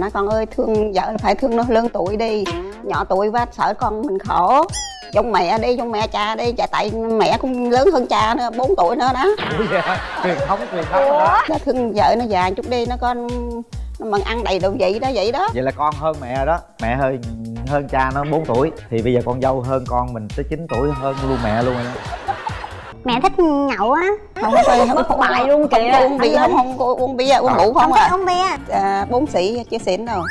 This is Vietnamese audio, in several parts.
nói con ơi thương vợ phải thương nó lớn tuổi đi. Nhỏ tuổi quá sợ con mình khổ. Giống mẹ đi giống mẹ cha đi dạ tại mẹ cũng lớn hơn cha nữa 4 tuổi nữa đó. Truyền thống truyền thống đó. Nó thương vợ nó già chút đi nó con nó mà ăn đầy đủ vị đó vậy đó. Vậy là con hơn mẹ đó. Mẹ hơi hơn cha nó 4 tuổi. Thì bây giờ con dâu hơn con mình tới 9 tuổi hơn luôn mẹ luôn rồi đó mẹ thích nhậu á không có không có bài luôn kìa. uống bia không không uống bia uống rượu không không à uống bia à, bốn sĩ chưa xỉn đâu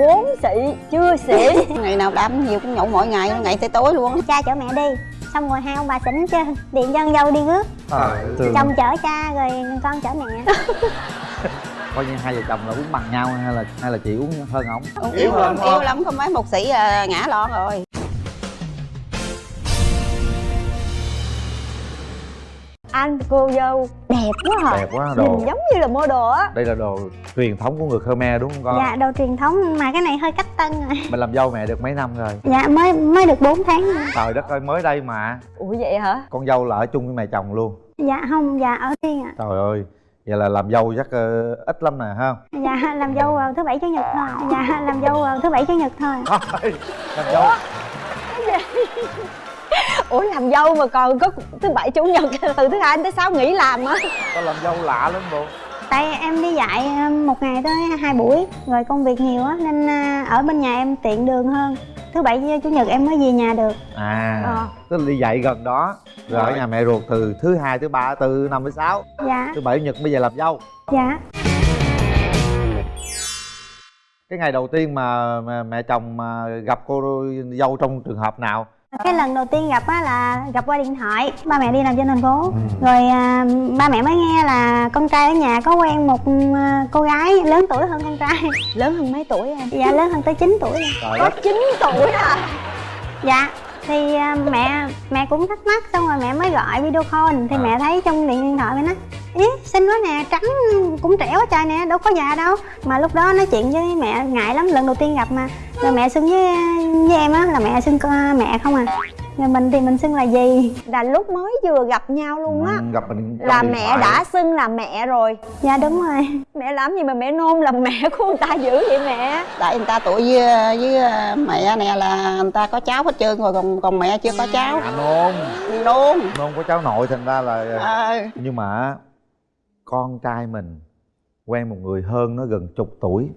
bốn sĩ chưa xỉn ngày nào đám nhiều cũng nhậu mỗi ngày ngày tới tối luôn cha chở mẹ đi xong rồi hai ông bà xỉn chứ điện con dâu đi rước à, chồng chở cha rồi con chở mẹ coi như hai vợ chồng là uống bằng nhau hay là hay là chị uống hơn ổng Uống yêu lắm yêu lắm có mấy một sĩ à, ngã lon rồi anh cô dâu đẹp quá hả? Đẹp quá nhìn đồ giống như là model á. Đây là đồ truyền thống của người khmer đúng không con? Dạ đồ truyền thống mà cái này hơi cách tân rồi. Mình làm dâu mẹ được mấy năm rồi? Dạ mới mới được 4 tháng. Rồi. trời đất ơi mới đây mà. Ủa vậy hả? Con dâu là ở chung với mẹ chồng luôn. Dạ không dạ ở riêng ạ. Trời ơi vậy là làm dâu chắc ờ, ít lắm nè ha? Dạ làm dâu vào thứ bảy chủ nhật thôi. Dạ làm dâu vào thứ bảy chủ nhật thôi. Thôi, làm dâu ủa làm dâu mà còn có thứ bảy chủ nhật từ thứ hai đến thứ sáu nghỉ làm á có làm dâu lạ lắm bộ tại em đi dạy một ngày tới hai buổi rồi công việc nhiều á nên ờ, ở bên nhà em tiện đường hơn. Thứ bảy với chủ nhật em mới về nhà được. À Ờ. tức là đi dạy gần đó rồi ở nhà mẹ ruột từ thứ hai thứ ba thứ năm thứ sáu. Dạ. Thứ bảy chủ nhật bây giờ làm dâu. Dạ. Cái ngày đầu tiên mà, mà mẹ chồng mà gặp cô dâu trong trường hợp nào cái lần đầu tiên gặp á là gặp qua điện thoại. Ba mẹ đi làm trên thành phố. Ừ. rồi à, ba mẹ mới nghe là con trai ở nhà có quen một à, cô gái lớn tuổi hơn con trai. Lớn hơn mấy tuổi em? Dạ lớn hơn tới 9 tuổi. Có 9 tuổi à? Dạ thì à, mẹ mẹ cũng thắc mắc xong rồi mẹ mới gọi video call. Thì À. mẹ thấy trong điện thoại mẹ nói ý xinh quá nè trắng cũng trẻ quá trời nè đâu có già đâu. Mà lúc đó nói chuyện với mẹ ngại lắm lần đầu tiên gặp mà. Rồi mẹ xưng với với em á là mẹ xưng con mẹ không à rồi mình thì mình xưng là gì? Là lúc mới vừa gặp nhau luôn á. Ừ, gặp mình là mẹ thoại. đã xưng là mẹ rồi. Dạ đúng rồi. Mẹ làm gì mà mẹ nôn làm mẹ của người ta dữ vậy mẹ? Tại người ta tuổi với với mẹ nè là người ta có cháu hết trơn rồi còn còn mẹ chưa có cháu. À nôn. Nôn. Nôn có cháu nội thành ra là ờ. Nhưng mà con trai mình quen một người hơn nó gần chục tuổi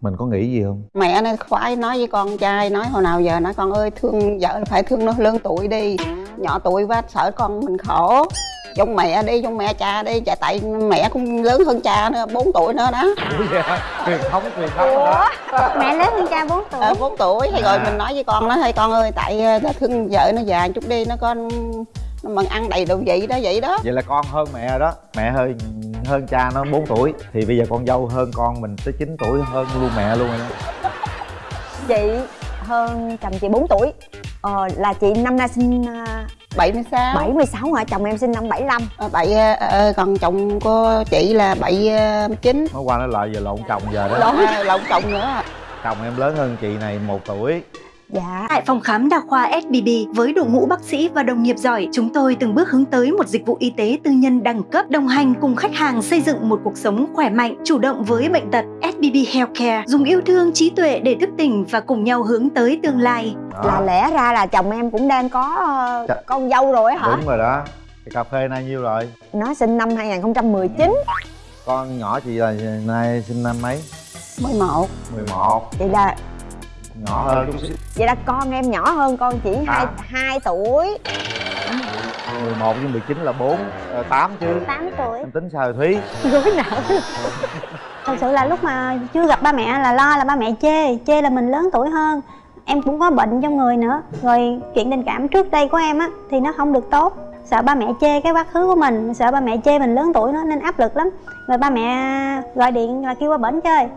mình có nghĩ gì không? Mẹ nó khoái nói với con trai nói hồi nào giờ nói con ơi thương vợ phải thương nó lớn tuổi đi. Nhỏ tuổi quá sợ con mình khổ. Giống mẹ đi giống mẹ cha đi dạ tại mẹ cũng lớn hơn cha nữa 4 tuổi nữa đó. Truyền thống truyền thống đó. Mẹ lớn hơn cha 4 tuổi. Ờ, 4 tuổi. Thì rồi À. mình nói với con nó thôi con ơi tại ờ, thương vợ nó già chút đi nó con nó mà ăn đầy đủ vị đó vậy đó. Vậy là con hơn mẹ đó. Mẹ hơi hơn cha nó 4 tuổi. Thì bây giờ con dâu hơn con mình tới 9 tuổi hơn luôn mẹ luôn rồi đó. Chị hơn chồng chị 4 tuổi. Ờ, là chị năm nay sinh à, 76 76 hả? Chồng em sinh năm 75 Ờ, bảy ờ, còn chồng của chị là bảy ờ, chín. Nói qua nói lại giờ lộn chồng giờ đó. Lộn lộn chồng nữa. Chồng em lớn hơn chị này một tuổi dạ. Tại phòng khám đa khoa SBB với đội ngũ bác sĩ và đồng nghiệp giỏi, chúng tôi từng bước hướng tới một dịch vụ y tế tư nhân đẳng cấp, đồng hành cùng khách hàng xây dựng một cuộc sống khỏe mạnh, chủ động với bệnh tật. SBB Healthcare dùng yêu thương trí tuệ để thức tỉnh và cùng nhau hướng tới tương lai. là lẽ ra là chồng em cũng đang có ờ, Dạ. con dâu rồi hả? Đúng rồi đó. Cái cà phê nay nhiêu rồi? Nó sinh năm 2019 con nhỏ chị là nay sinh năm mấy? 11 11 vậy là nhỏ hơn chút xíu. Vậy là con em nhỏ hơn con chỉ hai À. hai tuổi. 11 với 19 là 4 8 chứ. 8 tuổi. Em tính sao Thúy. Gối não thật sự là lúc mà chưa gặp ba mẹ là lo là ba mẹ chê chê là mình lớn tuổi hơn. Em cũng có bệnh trong người nữa. Rồi chuyện tình cảm trước đây của em á thì nó không được tốt. Sợ ba mẹ chê cái quá khứ của mình sợ ba mẹ chê mình lớn tuổi nó nên áp lực lắm. Rồi ba mẹ gọi điện là kêu qua bển chơi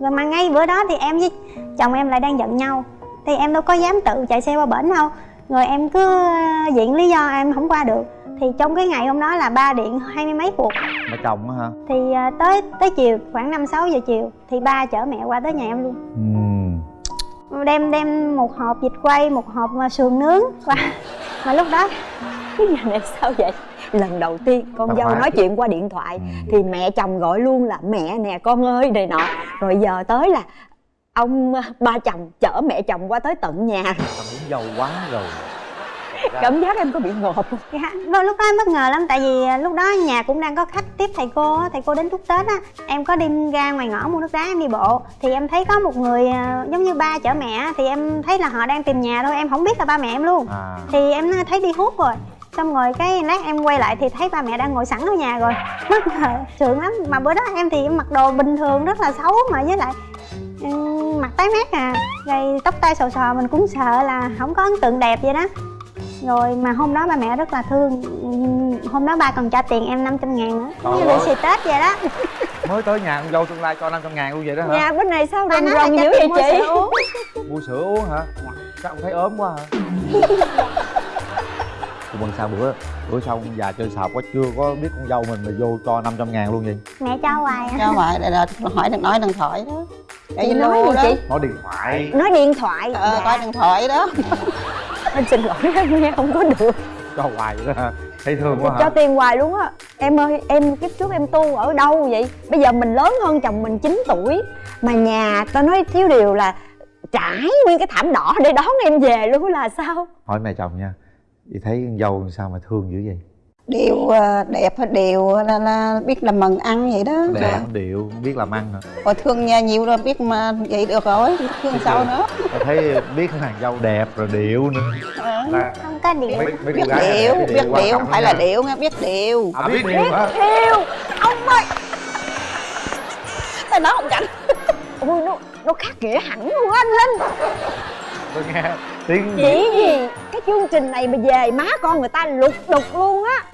rồi mà ngay bữa đó thì em với chồng em lại đang giận nhau. Thì em đâu có dám tự chạy xe qua bển đâu. Rồi em cứ ờ, viện lý do em không qua được. Thì trong cái ngày hôm đó là ba điện hai mươi mấy cuộc. Mẹ chồng á hả? Thì à, tới tới chiều khoảng 5 6 giờ chiều thì ba chở mẹ qua tới nhà em luôn. Ừ. đem đem một hộp vịt quay một hộp à, sườn nướng qua. Mà lúc đó cái nhà này sao vậy? Lần đầu tiên con Đâu dâu nói chuyện qua điện thoại Ừ. thì mẹ chồng gọi luôn là mẹ nè con ơi này nọ. Rồi giờ tới là ông ờ, ba chồng chở mẹ chồng qua tới tận nhà. Thằng muốn giàu quá rồi. Cảm giác em có bị ngộp không Dạ, lúc đó em bất ngờ lắm tại vì à, lúc đó nhà cũng đang có khách tiếp thầy cô á, thầy cô đến chúc Tết á. Em có đi ra ngoài ngõ mua nước đá em đi bộ. Thì em thấy có một người à, giống như ba chở mẹ thì em thấy là họ đang tìm nhà thôi em không biết là ba mẹ em luôn. À. Thì em thấy đi hút rồi xong rồi cái lát em quay lại thì thấy ba mẹ đang ngồi sẵn ở nhà rồi. Bất ngờ sượng lắm. Mà bữa đó em thì em mặc đồ bình thường rất là xấu mà với lại ừm, mặt tái mét à. Rồi tóc tai xò xò mình cũng sợ là không có ấn tượng đẹp vậy đó. Rồi mà hôm đó ba mẹ rất là thương. Ừm, hôm đó ba còn trả tiền em 500 ngàn nữa. Trời như lì ơi. xì tết vậy đó. Mới tới nhà con dâu tương lai cho 500 ngàn luôn vậy đó hả? Nhà bên này sao ba rồng rồng cho dữ vậy? mua chị sữa uống. Mua sữa uống hả? Sao ông thấy ốm quá hả Bằng sao bữa bữa sau ông già chơi sạp quá chưa có biết con dâu mình mà vô cho 500 ngàn luôn vậy? Mẹ cho hoài à. Cho vậy để là hỏi đừng nói điện thoại đó. Để chị nói gì đó. chị? Nói điện thoại. Nói điện thoại. Ờ dạ. coi điện thoại đó. Em xin lỗi em nghe không có được. Cho hoài vậy đó. Hả thấy thương quá cho hả tiền hoài luôn á. Em ơi em kiếp trước em tu ở đâu vậy? Bây giờ mình lớn hơn chồng mình 9 tuổi mà nhà tao nói thiếu điều là trải nguyên cái thảm đỏ để đón em về luôn là sao? Hỏi mẹ chồng nha chị thấy con dâu sao mà thương dữ vậy? Điều ờ, đẹp hay điều là, là biết làm mừng ăn vậy đó. Đẹp điệu biết làm ăn hả? Rồi thương nhà nhiều rồi biết mà vậy được rồi thương sao nữa. Tôi thấy biết nàng dâu đẹp rồi điệu nữa. Ờ, là không có điện mấy, mấy biết điều này biết điều trọng không phải là điều nghe biết điều à, biết điều hả? yêu ông ơi! Tao nói không cảnh ui nó nó khác nghĩa hẳn luôn á anh linh. Tôi nghe tiếng chỉ gì cái chương trình này mà về má con người ta lục đục luôn á.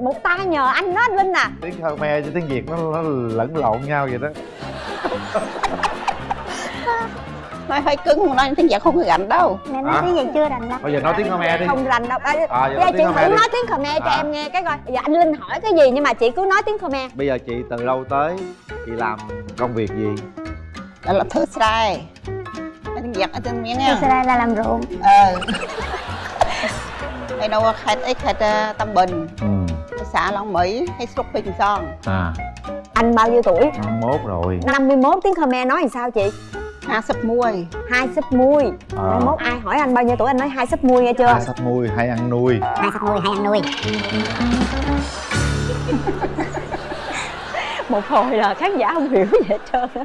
Một tay nhờ anh đó anh linh à. Tiếng Khmer với tiếng Việt nó, nó lẫn lộn nhau vậy đó. Nói hơi cứng nói tiếng việt không có gạnh đâu. Mẹ nói Hả? cái gì chưa đành lắm bây giờ nói tiếng Khmer đi. Không rành đâu. À, À, giờ bây nói giờ tiếng chị Khmer thử đi. nói tiếng khmer cho À. em nghe cái coi. Giờ anh linh hỏi cái gì nhưng mà chị cứ nói tiếng khmer. Bây giờ chị từ lâu tới chị làm công việc gì? Là là thứ sai tiếng việt ở trên miếng nha đây là làm ruộng. Ờ. Hay đâu khai ấy khai ờ, tâm bình. Ừ. Xã long mỹ hay bình son. À. Anh bao nhiêu tuổi? 51 rồi. 51 tiếng khmer nói làm sao chị? Ha sập muôi. Hai sấp mui À. mai mốt ai hỏi anh bao nhiêu tuổi anh nói hai sấp mui nghe chưa? Hai sắp nuôi hay ăn nuôi. Hai sắp nuôi hai ăn nuôi. Một hồi là khán giả không hiểu gì hết trơn á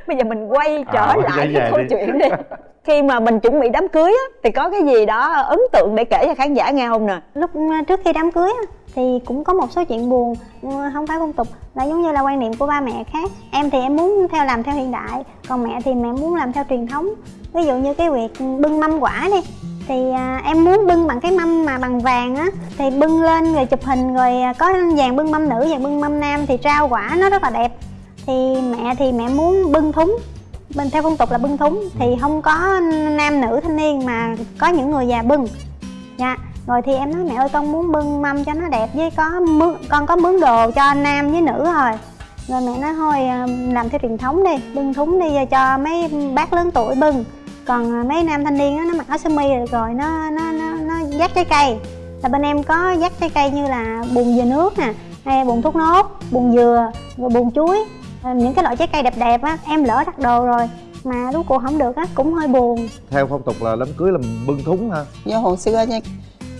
bây giờ mình quay trở À, lại cái câu đi. chuyện đi. Khi mà mình chuẩn bị đám cưới á thì có cái gì đó ấn tượng để kể cho khán giả nghe không nè? Lúc ờ, trước khi đám cưới á, thì cũng có một số chuyện buồn ờ, không phải phong tục là giống như là quan niệm của ba mẹ khác. Em thì em muốn theo làm theo hiện đại còn mẹ thì mẹ muốn làm theo truyền thống. Ví dụ như cái việc bưng mâm quả đi thì à, em muốn bưng bằng cái mâm mà bằng vàng á thì bưng lên rồi chụp hình rồi à, có vàng bưng mâm nữ và bưng mâm nam thì trao quả nó rất là đẹp thì mẹ thì mẹ muốn bưng thúng. Bên theo phong tục là bưng thúng. Thì không có nam nữ thanh niên mà có những người già bưng. Dạ. Rồi thì em nói mẹ ơi con muốn bưng mâm cho nó đẹp với có mướn con có mướn đồ cho nam với nữ rồi rồi mẹ nói thôi à, làm theo truyền thống đi bưng thúng đi rồi cho mấy bác lớn tuổi bưng. Còn à, mấy nam thanh niên đó, nó mặc áo sơ mi rồi, rồi nó nó nó nó dắt trái cây. Là bên em có dắt trái cây như là bùn dừa nước nè hay bùn thuốc nốt bùn dừa rồi bùn chuối những cái loại trái cây đẹp đẹp á em lỡ đặt đồ rồi mà lúc cuộc không được á cũng hơi buồn. Theo phong tục là đám cưới là bưng thúng ha do hồi xưa nha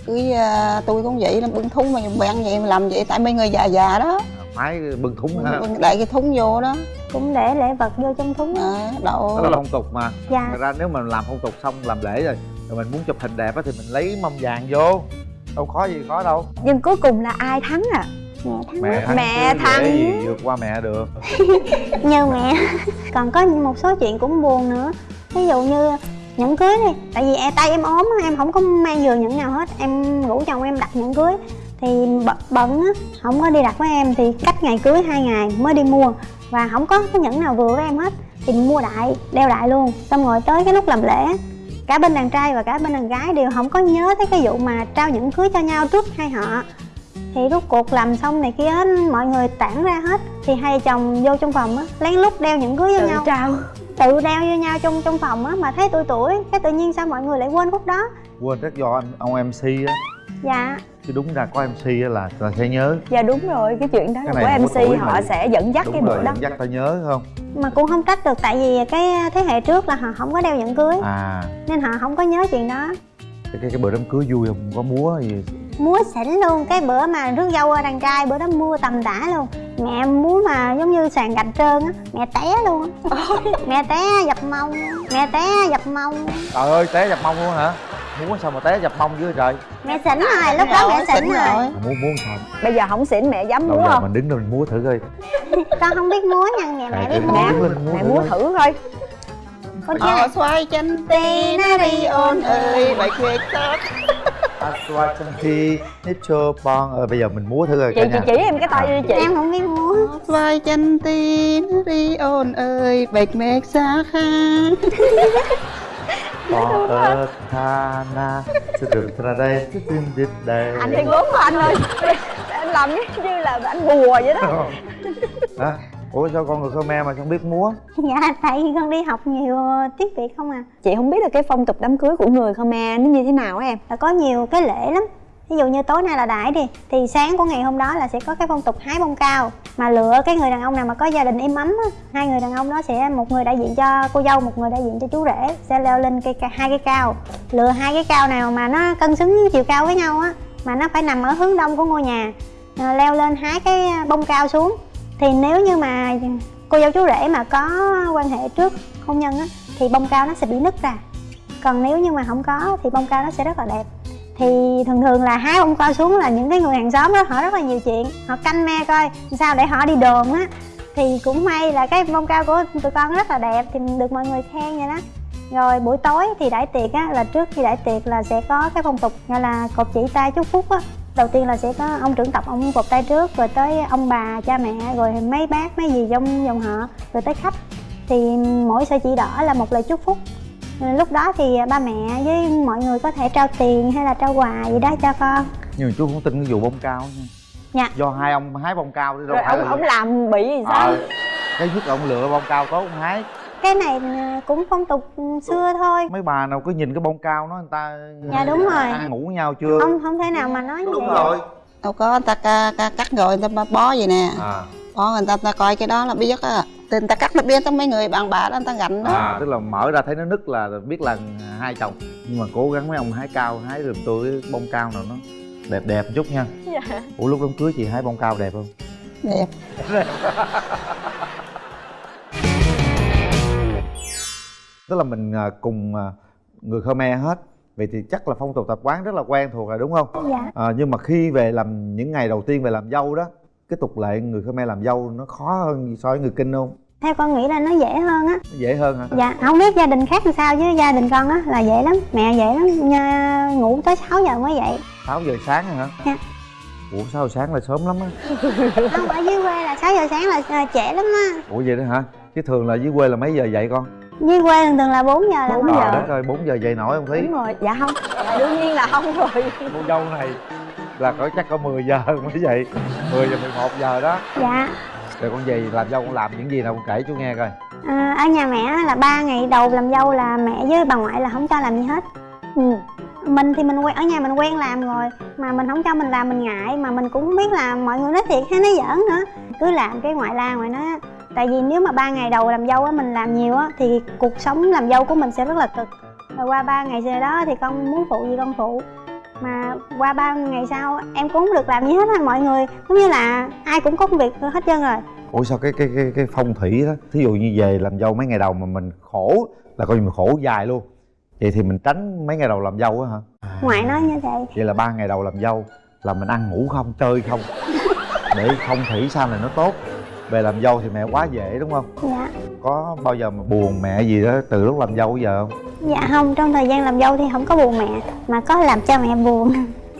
cưới à, tôi cũng vậy là bưng thúng mà bạn vậy mà làm vậy tại mấy người già già đó. Phái bưng thúng ha bưng đại cái thúng vô đó. Cũng để lễ vật vô trong thúng à, đậu đó là phong tục mà. Dạ. Thật ra nếu mà làm phong tục xong làm lễ rồi rồi mình muốn chụp hình đẹp á thì mình lấy mâm vàng vô. Đâu khó gì khó đâu. Nhưng cuối cùng là ai thắng à mẹ thắng mẹ thắng Mẹ chứ thắng. dễ gì? vượt qua mẹ được. Như mẹ. Còn có một số chuyện cũng buồn nữa. Ví dụ như nhẫn cưới đi. Tại vì e tay em ốm em không có mang vừa nhẫn nào hết. Em rủ chồng em đặt nhẫn cưới. Thì bận, bận á không có đi đặt với em thì cách ngày cưới hai ngày mới đi mua. Và không có cái nhẫn nào vừa với em hết. Thì mua đại đeo đại luôn. Xong rồi tới cái lúc làm lễ cả bên đàn trai và cả bên đàn gái đều không có nhớ tới cái vụ mà trao nhẫn cưới cho nhau trước hai họ thì rút cuộc làm xong này kia hết, mọi người tản ra hết. Thì hai chồng vô trong phòng á lén lút đeo nhẫn cưới với nhau. trao. Tự đeo vô nhau trong trong phòng á mà thấy tuổi tuổi cái tự nhiên sao mọi người lại quên khúc đó? Quên rất do anh ông mc á. Dạ. Chứ đúng ra có mc á là là sẽ nhớ. Dạ đúng rồi cái chuyện đó Cái là này của mc họ mà. sẽ dẫn dắt cái đúng bữa rồi đó. dẫn dắt ta nhớ không? Mà cũng không trách được tại vì cái thế hệ trước là họ không có đeo nhẫn cưới. À. Nên họ không có nhớ chuyện đó. Cái cái, cái bữa đám cưới vui không? Có múa gì múa xỉn luôn cái bữa mà rước dâu đàn trai bữa đó mua tầm tã luôn. Mẹ múa mà giống như sàn gạch trơn á mẹ té luôn á. Mẹ té dập mông mẹ té dập mông. Trời ơi té dập mông luôn hả? Múa sao mà té dập mông dưới trời mẹ xỉn rồi lúc đó mẹ xỉn rồi. múa múa sao? Bây giờ không xỉn mẹ dám múa không? mình đứng lên mình múa thử coi. Con không biết múa nha mẹ mẹ biết múa. mẹ thử múa coi. thử thôi con chưa xoay chân tì nó đi ôn ơi Bạch huyết tốt Aswa Chanti Nicho Pong ờ bây giờ mình múa thử coi chị cả chị chỉ em cái tay đi chị. Em không biết múa. Xoay chân tì nó đi ôn ơi Bạch mệt xa khá Pong ơ tha na. Sư đường ra đây Sư tương đít đây. Anh thì gốm của anh ơi. Anh làm như như là anh bùa vậy đó. Hả? Ủa sao con người Khmer mà không biết múa? Dạ tại vì con đi học nhiều tiếng việt không à. Chị không biết là cái phong tục đám cưới của người Khmer nó như thế nào á em. Là có nhiều cái lễ lắm. Ví dụ như tối nay là đãi đi thì sáng của ngày hôm đó là sẽ có cái phong tục hái bông cao. Mà lựa cái người đàn ông nào mà có gia đình im ấm á hai người đàn ông đó sẽ một người đại diện cho cô dâu một người đại diện cho chú rể sẽ leo lên cây hai cái cao. Lựa hai cái cao nào mà nó cân xứng chiều cao với nhau á mà nó phải nằm ở hướng đông của ngôi nhà. À, leo lên hái cái bông cao xuống thì nếu như mà cô dâu chú rể mà có quan hệ trước hôn nhân á, thì bông cao nó sẽ bị nứt ra. Còn nếu như mà không có thì bông cao nó sẽ rất là đẹp. Thì thường thường là hái bông cao xuống là những cái người hàng xóm đó, họ rất là nhiều chuyện. Họ canh me coi sao để họ đi đồn á. Thì cũng may là cái bông cao của tụi con rất là đẹp, thì được mọi người khen vậy đó. Rồi buổi tối thì đãi tiệc á, là trước khi đãi tiệc là sẽ có cái phong tục, gọi là cột chỉ tay chúc phúc á đầu tiên là sẽ có ông trưởng tộc ông cột tay trước rồi tới ông bà cha mẹ rồi mấy bác mấy gì trong dòng họ rồi tới khách. Thì mỗi sợi chỉ đỏ là một lời chúc phúc. Lúc đó thì ba mẹ với mọi người có thể trao tiền hay là trao quà gì đó cho con. Nhưng mà chú không tin cái vụ bông cao nha. Dạ. Do hai ông hái bông cao đâu rồi ông ông làm bị gì sao? Ờ, Cái nhất là ông lựa bông cao tốt ông hái cái này ờ, cũng phong tục xưa thôi. Mấy bà nào cứ nhìn cái bông cao nó người ta Dạ, đúng rồi. Ăn ngủ với nhau chưa? Không không thể nào mà nói như Đúng vậy. rồi. Đâu có người ta ca, ca, cắt rồi người ta bó vậy nè. À, Bó người ta, người ta coi cái đó là biết á Thì người ta cắt nó biết tới mấy người bạn bà đó người ta gạnh đó. À tức là mở ra thấy nó nứt là biết là hai chồng. Nhưng mà cố gắng mấy ông hái cao hái giùm tôi cái bông cao nào nó đẹp đẹp một chút nha. Dạ. ủa lúc đám cưới chị hái bông cao đẹp không? Đẹp tức là mình à, cùng à, người Khmer hết. Vậy thì chắc là phong tục tập quán rất là quen thuộc rồi đúng không? Dạ. À, nhưng mà khi về làm những ngày đầu tiên về làm dâu đó cái tục lệ người Khmer làm dâu nó khó hơn so với người kinh không? Theo con nghĩ là nó dễ hơn á. Dễ hơn hả? Dạ không biết gia đình khác làm sao chứ gia đình con á là dễ lắm mẹ dễ lắm Nha, ngủ tới 6 giờ mới dậy. 6 giờ sáng hả? Dạ. ủa 6 giờ sáng là sớm lắm á. Không ở dưới quê là 6 giờ sáng là ờ, trễ lắm á. Ủa vậy đó hả? Chứ thường là dưới quê là mấy giờ dậy con dưới quê thường thường là 4 giờ là Bốn mới giờ. Trời dậy đất ơi 4 giờ dậy nổi không Thí đúng rồi. Dạ không. Dạ, đương nhiên là không rồi. Cô dâu này là có chắc có 10 giờ mới dậy 10 giờ 11 giờ đó. Dạ. Rồi con về làm dâu con làm những gì nào con kể chú nghe coi. À, ở nhà mẹ là ba ngày đầu làm dâu là mẹ với bà ngoại là không cho làm gì hết. Ừ. mình thì mình quen ở nhà mình quen làm rồi. Mà mình không cho mình làm mình ngại. Mà mình cũng không biết là mọi người nói thiệt hay nói giỡn nữa. Cứ làm cái ngoại la ngoại nói á, tại vì nếu mà ba ngày đầu làm dâu á mình làm nhiều á thì cuộc sống làm dâu của mình sẽ rất là cực. Rồi qua ba ngày sau đó thì con muốn phụ gì con phụ. Mà qua ba ngày sau em cũng không được làm gì hết á mọi người. Giống như là ai cũng có công việc hết trơn rồi. Ủa sao cái cái cái cái phong thủy đó thí dụ như về làm dâu mấy ngày đầu mà mình khổ là coi như mình khổ dài luôn. Vậy thì mình tránh mấy ngày đầu làm dâu á hả? Ngoại nói như vậy vậy là ba ngày đầu làm dâu là mình ăn ngủ không chơi không? Để phong thủy sau này nó tốt về làm dâu thì mẹ quá dễ đúng không? Dạ. Có bao giờ mà buồn mẹ gì đó từ lúc làm dâu bây giờ không? Dạ không, trong thời gian làm dâu thì không có buồn mẹ Mà có làm cho mẹ buồn.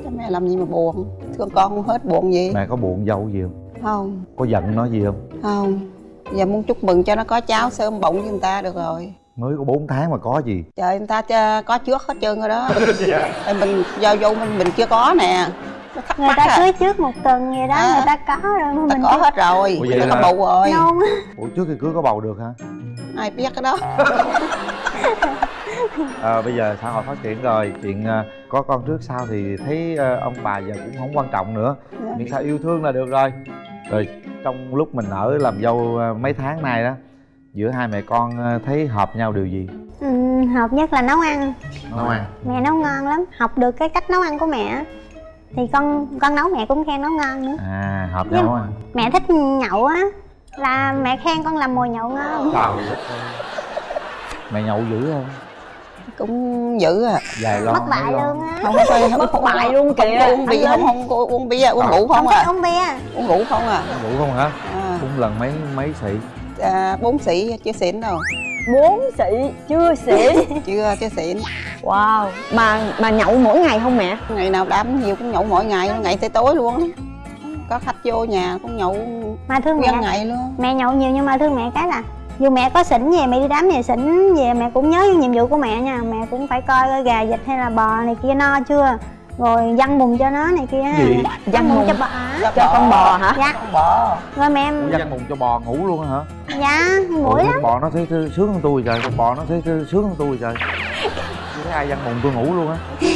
Chứ mẹ làm gì mà buồn? Thương con không hết buồn gì. Mẹ có buồn dâu gì không? Không. Có giận nó gì không? Không. Giờ muốn chúc mừng cho nó có cháu sớm bụng với người ta được rồi. Mới có 4 tháng mà có gì? Trời người ta có trước hết trơn rồi đó. Ê, Mình do vô mình mình chưa có nè Người ta à. cưới trước một tuần vậy đó, À. người ta có rồi mà Người ta mình có hết rồi. Ủa Người vậy ta có là- bầu rồi. Nôn. Ủa trước khi cưới có bầu được hả? Ai biết cái đó. À, bây giờ xã hội phát triển rồi. Chuyện à, có con trước sau thì thấy à, ông bà giờ cũng không quan trọng nữa. Miễn sao yêu thương là được rồi. Rồi trong lúc mình ở làm dâu à, mấy tháng nay đó giữa hai mẹ con thấy hợp nhau điều gì? Ừ, hợp nhất là nấu ăn. Nấu ăn. Mẹ nấu ngon lắm. Học được cái cách nấu ăn của mẹ thì con con nấu mẹ cũng khen nấu ngon nữa. À hợp nhau à mẹ thích nhậu á là mẹ khen con làm mồi nhậu ngon. Trời đất ơi. mẹ nhậu dữ không? Cũng dữ à. Vài lon mất bài luôn á. Không có mất bài luôn kìa. Uống bia không? không uống bia uống rượu không à? uống bia. Uống rượu không à? Ngủ không hả? À, cũng lần mấy mấy xị? À bốn sĩ chưa xỉn đâu bốn sĩ chưa xỉn chưa chưa xỉn wow mà mà nhậu mỗi ngày không mẹ? Ngày nào đám nhiều cũng nhậu mỗi ngày ngày tới tối luôn có khách vô nhà cũng nhậu mà thương mẹ. ngày luôn. Mẹ nhậu nhiều nhưng mà thương mẹ cái là dù mẹ có xỉn về mẹ đi đám về xỉn về mẹ cũng nhớ nhiệm vụ của mẹ nha. Mẹ cũng phải coi gà vịt hay là bò này kia no chưa rồi dăng bùn cho nó này kia. Gì? dăng cho bò cho con bò hả? Dạ. con bò. Rồi mẹ Ủa, dắt mùng cho bò ngủ luôn hả? Dạ mũi con lắm. bò nó thấy thấy sướng hơn tôi trời con bò nó thấy thấy sướng hơn tôi trời. Tôi thấy ai dắt mùng tôi ngủ luôn á.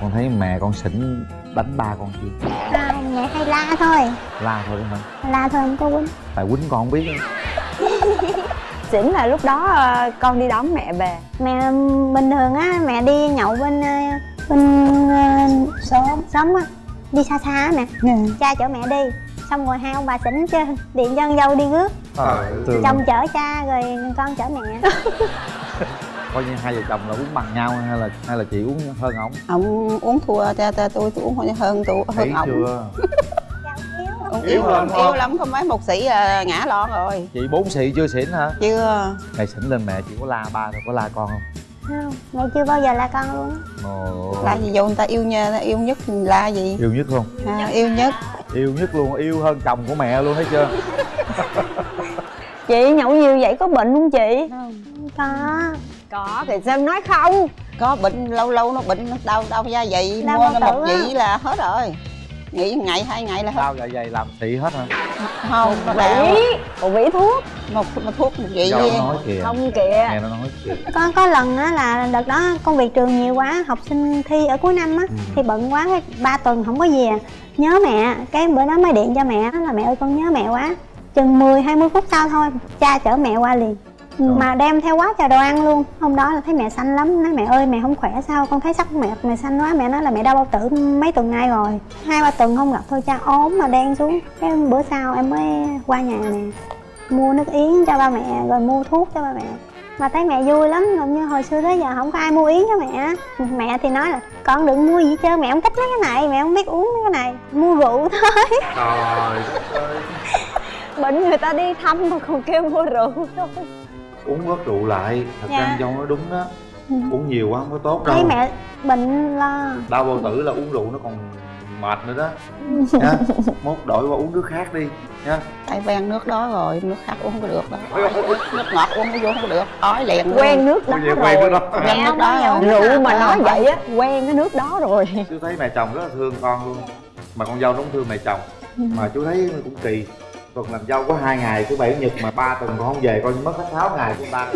Con thấy mẹ con xỉn đánh ba con chưa? Không mẹ hay la thôi. La thôi đấy hả? La thôi không có quýnh. Tại quýnh con không biết á. xỉn là lúc đó ờ, con đi đón mẹ về. Mẹ bình thường á mẹ đi nhậu bên bên xóm. Xóm á đi xa xa á mẹ. Cha chở mẹ đi xong rồi hai ông bà xỉn chứ điện cho con dâu đi rước. Thường chồng chở cha rồi con chở mẹ. Coi như hai vợ chồng là uống bằng nhau hay là hay là chị uống hơn ổng? Ông uống thua cha ta tôi tôi uống hơn tôi hơn ổng. chưa? Ông Yếu yếu lắm. lắm không? yếu lắm. có mấy một sĩ là ngã lon rồi. Chị bốn xị chưa xỉn hả? Chưa. Ngày xỉn lên mẹ chị có la ba thôi có la con không không mẹ chưa bao giờ la con luôn. Á. Ồ, là gì vô người ta yêu nha ta yêu nhất la gì? Yêu nhất luôn. À, yêu nhất. Yêu nhất luôn yêu hơn chồng của mẹ luôn thấy chưa? Chị nhậu nhiều vậy có bệnh không chị? Không. Có. Có. Thì sao nói không? Có bệnh lâu lâu nó bệnh nó đau đau da Đau mua một vị là hết rồi nghỉ ngày hai ngày là hết. Đau dạ dày làm xị hết hả? Không nó đau còn vĩ thuốc. Một, một thuốc một vị nó nói kìa. Không kìa. Nghe nó nói kìa. Có có lần á là đợt đó công việc trường nhiều quá học sinh thi ở cuối năm á Ừ. thì bận quá cái ba tuần không có về. Nhớ mẹ cái bữa đó mới điện cho mẹ là mẹ ơi con nhớ mẹ quá. Chừng 10 20 phút sau thôi cha chở mẹ qua liền Rồi. mà đem theo quá trời đồ ăn luôn. Hôm đó là thấy mẹ xanh lắm. Nói mẹ ơi mẹ không khỏe sao? Con thấy sắc mẹ mẹ xanh quá. Mẹ nói là mẹ đau bao tử mấy tuần nay rồi. Hai ba tuần không gặp thôi cha ốm mà đen xuống. Cái bữa sau em mới qua nhà nè mua nước yến cho ba mẹ rồi mua thuốc cho ba mẹ. Mà thấy mẹ vui lắm gần như hồi xưa tới giờ không có ai mua yến cho mẹ mẹ thì nói là con đừng mua gì chứ mẹ không thích mấy cái này mẹ không biết uống mấy cái này. Mua rượu thôi. Trời bệnh người ta đi thăm mà còn kêu mua rượu thôi uống bớt rượu lại. Thật Dạ. ra dâu nói đúng đó. Ừ. uống nhiều quá không có tốt đâu. thấy mẹ bệnh lo. Đau bao tử là uống rượu nó còn mệt nữa đó. Nha mốt đổi qua uống nước khác đi nha tại quen nước đó rồi nước khác uống không có được đâu nước ngọt uống vô không có được ói liền luôn. quen nước đó giờ quen rồi. cái đó. Quen nước đó rồi. rượu mà nói Ờ, vậy á quen cái nước đó rồi. Chú thấy mẹ chồng rất là thương con luôn. Mà con dâu nó cũng thương mẹ chồng. Mà chú thấy cũng kỳ tuần làm dâu có hai ngày thứ bảy chủ nhật mà ba tuần con không về coi như mất hết sáu ngày của ta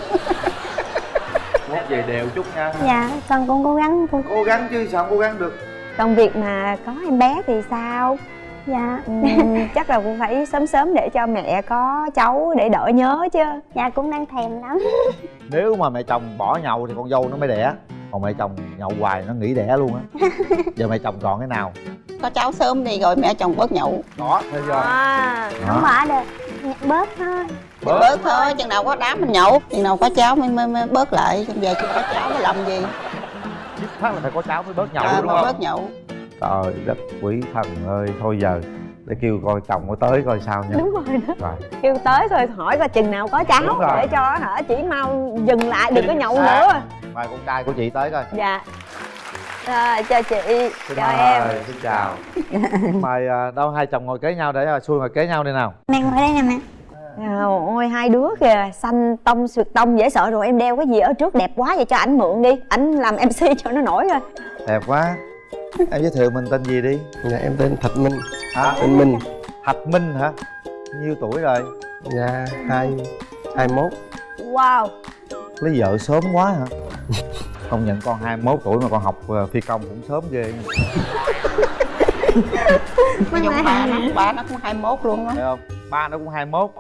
mốt về đều chút nha. Dạ con cũng cố gắng cô cố gắng chứ sao không cố gắng được. Còn việc mà có em bé thì sao? Dạ. Ừm, chắc là cũng phải sớm sớm để cho mẹ có cháu để đỡ nhớ chứ. Dạ cũng đang thèm lắm. Nếu mà mẹ chồng bỏ nhậu thì con dâu nó mới đẻ. Còn mẹ chồng nhậu hoài nó nghỉ đẻ luôn á. Giờ mẹ chồng chọn cái nào có cháu sớm đi rồi mẹ chồng bớt nhậu. Đó thấy chưa à. Không bỏ được bớt thôi. Bớt, bớt. thôi chừng nào có đám mình nhậu chừng nào có cháu mới, mới, mới bớt lại chừng về chưa có cháu mới làm gì. Dứt khoát là phải có cháu mới bớt nhậu à, đúng không? bớt nhậu. Trời đất quỷ thần ơi thôi giờ để kêu coi chồng có tới coi sao nha. Đúng rồi đó. Rồi. Kêu tới rồi hỏi coi chừng nào có cháu để cho hả chỉ mau dừng lại đừng có nhậu nữa. Mời con trai của chị tới coi. Dạ rồi chào chị. Xin chào mời, em. xin chào. Mời à, đâu hai chồng ngồi kế nhau để à, xui ngồi kế nhau đi nào. Mẹ ngồi đây nè mẹ. À, ôi hai đứa kìa xanh tông suyệt tông dễ sợ rồi. Em đeo cái gì ở trước đẹp quá vậy cho ảnh mượn đi. Ảnh làm mc cho nó nổi rồi. Đẹp quá. Em giới thiệu mình tên gì đi? Dạ em tên Thạch Minh. Hả? Tên Minh. Thạch minh hả? Nhiêu tuổi rồi? Dạ hai hai mốt. Wow. Lấy vợ sớm quá hả công nhận con 21 tuổi mà con học ờ, phi công cũng sớm ghê. Nói chung ba nó ba nó cũng 21 luôn á. Thấy không? Ba nó cũng 21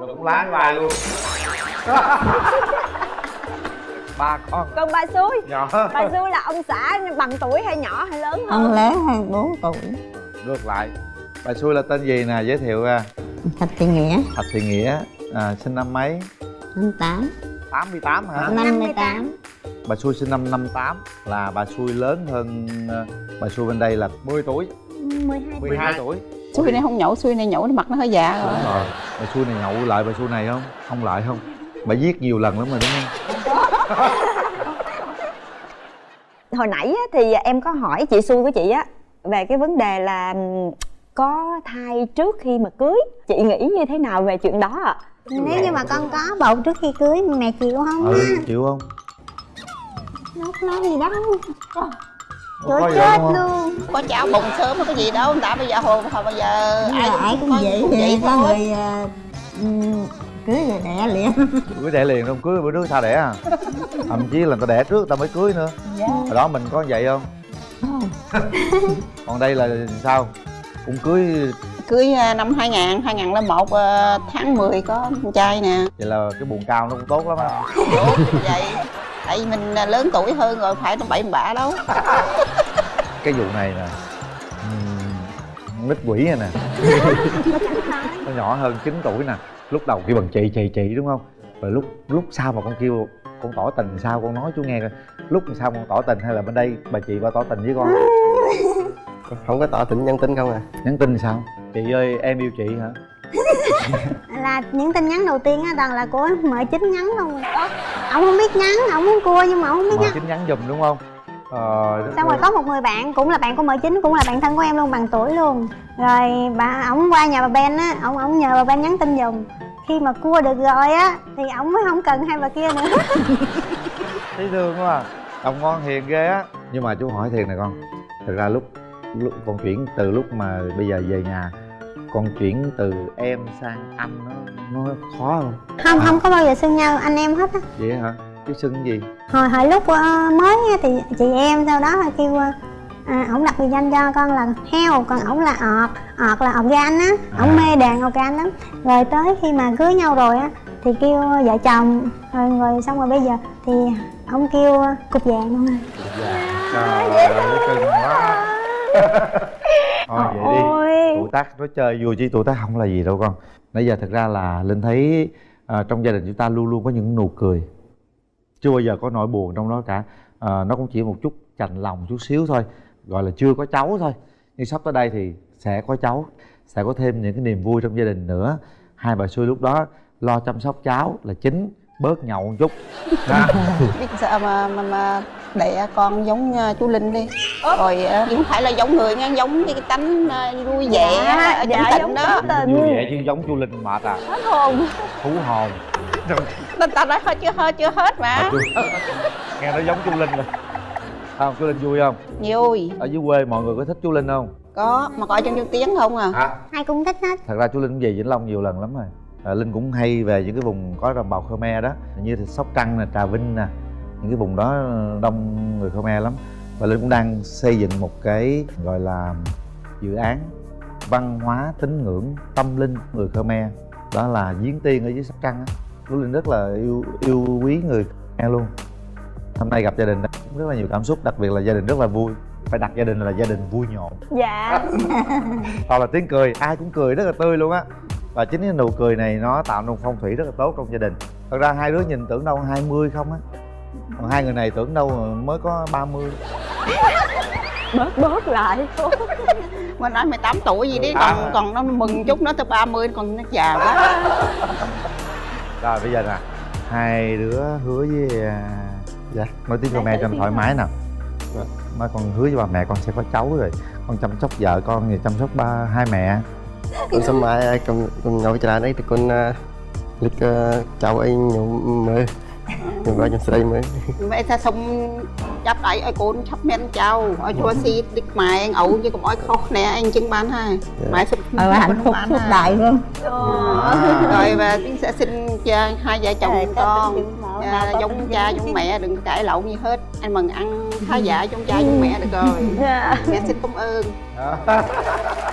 rồi cũng lái bài luôn. Ba con. Còn bà xui? Nhỏ bà xui là ông xã bằng tuổi hay nhỏ hay lớn hơn? Ông lớn hơn 4 tuổi. Ngược lại. Bà xui là tên gì nè? Giới thiệu ra. Thạch Thị Nghĩa. Thạch thị nghĩa. À, sinh năm mấy? 58 88 hả? 58 bà xui sinh năm 58 là bà xui lớn hơn ờ, bà xui bên đây là 10 tuổi. 12 12 tuổi. Xui này không nhậu, xui này nhậu nó mặt nó hơi già rồi đúng rồi. bà xui này nhậu lại bà xui này không? Không lại không? Bà giết nhiều lần lắm rồi đúng không? Hồi nãy á, thì em có hỏi chị xui của chị á về cái vấn đề là có thai trước khi mà cưới. Chị nghĩ như thế nào về chuyện đó ạ? Nếu như mà con có bầu trước khi cưới mẹ chịu không? Ừ chịu không đâu có nói gì đâu Có trời chết luôn. Có cháu bụng sớm có gì đâu, đã bây giờ hồi, hồi bây giờ ai cũng có- vậy cũng thì vậy có người à, ừm, cưới rồi đẻ liền. Cưới đẻ liền không? Cưới bữa trước sao đẻ à? Thậm chí là ta đẻ trước ta mới cưới nữa. Hồi đó mình có vậy không? Còn đây là sao? Cũng cưới Cưới à, năm 2000, 2001 à, tháng 10 có con trai nè. Vậy là cái buồn cao nó cũng tốt lắm á. Đúng vậy Tại vì mình à, lớn tuổi hơn rồi, phải nó bậy bạ đâu. Cái vụ này nè ừm, nít quỷ này nè. Nó nhỏ hơn 9 tuổi nè. Lúc đầu kêu bằng chị chị chị đúng không? Rồi lúc lúc sau mà con kêu con tỏ tình sao con nói chú nghe coi. Lúc sao con tỏ tình hay là bên đây bà chị bà tỏ tình với con? Không có tỏ tình nhân tính không à? Nhắn tin sao? Chị ơi em yêu chị hả là những tin nhắn đầu tiên á toàn là của mợ chính nhắn không ông không biết nhắn ông muốn cua nhưng mà ông không biết mà nhắn. chính nhắn giùm đúng không? Ờ xong rồi có một người bạn cũng là bạn của mợ chính cũng là bạn thân của em luôn bằng tuổi luôn. Rồi bà ổng qua nhà bà ben á ổng ổng nhờ bà ben nhắn tin giùm. Khi mà cua được rồi á thì ổng mới không cần hai bà kia nữa. Thấy thương quá à. Đồng ngon hiền ghê á. Nhưng mà chú hỏi thiệt nè con thực ra lúc lúc con chuyển từ lúc mà bây giờ về nhà con chuyển từ em sang anh nó nó khó không? Không không có bao giờ xưng nhau anh em hết á. Vậy hả? Chứ xưng gì? Hồi hồi lúc ờ, mới á thì chị em sau đó là kêu ờ, à, ổng đặt biệt danh cho con là heo còn ổng là ọt ọt là organ á. Ổng À. mê đàn organ lắm. Rồi tới khi mà cưới nhau rồi á thì kêu vợ chồng rồi, rồi xong rồi bây giờ thì ổng kêu cục vàng luôn rồi. Trời ơi cưng quá thôi vậy đi. ôi tuổi tác nói chơi vui chứ tuổi tác không là gì đâu con. Nãy giờ thật ra là linh thấy à, trong gia đình chúng ta luôn luôn có những nụ cười. Chưa bao giờ có nỗi buồn trong đó cả. À, nó cũng chỉ một chút chạnh lòng chút xíu thôi. Gọi là chưa có cháu thôi. Nhưng sắp tới đây thì sẽ có cháu sẽ có thêm những cái niềm vui trong gia đình nữa. Hai bà xui lúc đó lo chăm sóc cháu là chính bớt nhậu một chút. Sao mà mà, mà đẻ con giống à, chú linh đi. Rồi à, không phải là giống người nha giống như cái tánh à, vui vẻ Dạ, ở dạ, giống đó. tính tình. vui vẻ chứ giống chú linh mệt à hết hồn. Thú hồn. Ta, ta nói hết chưa hết chưa hết mà. Nghe nó giống chú linh rồi không chú linh vui không? Vui. Ở dưới quê mọi người có thích chú linh không? Có mà coi trong chú tiếng không à. Hả? Ai cũng thích hết. Thật ra chú linh cũng về vĩnh long nhiều lần lắm rồi. À, linh cũng hay về những cái vùng có đồng bào khmer đó. Như sóc trăng nè trà vinh nè những cái vùng đó đông người khmer lắm. Và linh cũng đang xây dựng một cái gọi là dự án văn hóa tín ngưỡng tâm linh người khmer. Đó là giếng tiên ở dưới sóc trăng á. Chú linh rất là yêu yêu quý người khmer luôn. Hôm nay gặp gia đình rất là nhiều cảm xúc đặc biệt là gia đình rất là vui. Phải đặt gia đình là gia đình vui nhộn. Dạ. Toàn là tiếng cười ai cũng cười rất là tươi luôn á. Và chính cái nụ cười này nó tạo nên phong thủy rất là tốt trong gia đình. Thật ra hai đứa nhìn tưởng đâu 20 không á còn hai người này tưởng đâu mới có 30 bớt bớt lại. Mà nói 18 tuổi gì đi À. còn còn nó mừng chút nó tới 30 còn nó già quá. Rồi bây giờ nè hai đứa hứa với à, Dạ. nói tiếng Khmer cho nó thoải mái nào nói con hứa với bà mẹ con sẽ có cháu rồi. Con chăm sóc vợ con thì chăm sóc ba hai mẹ. Con sớm mai con con nhậu trà đấy thì con uh, lịch uh, chào anh nhậu mơ nhậu vào trong sợi mơ មេថាសុំចាប់ដៃឲ្យកូនឆាប់មានចៅឲ្យជួយស៊ីតិចម៉ែងឪជាកុំឲ្យខុសគ្នាអីអញ្ចឹងបានហើយម៉ែសុំ ờ hạnh phúc suốt đời luôn rồi và tiến sẽ xin cho hai vợ chồng con à, giống cha giống mẹ đừng có cãi lộn gì hết anh mừng ăn khá giả giống cha giống mẹ được rồi Dạ. mẹ xin cảm ơn